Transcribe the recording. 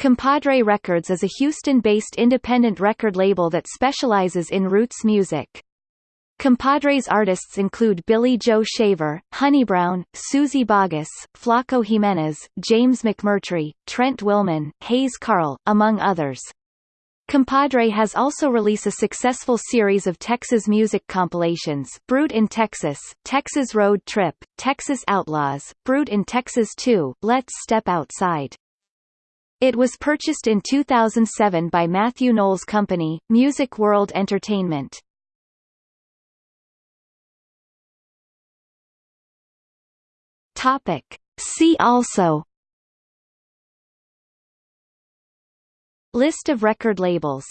Compadre Records is a Houston-based independent record label that specializes in roots music. Compadre's artists include Billy Joe Shaver, Honey Brown, Suzy Bogguss, Flaco Jimenez, James McMurtry, Trent Willmon, Hayes Carll, among others. Compadre has also released a successful series of Texas music compilations Brewed in Texas, Texas Road Trip, Texas Outlaws, Brewed in Texas 2, Let's Step Outside. It was purchased in 2007 by Matthew Knowles' company, Music World Entertainment. Topic. See also List of record labels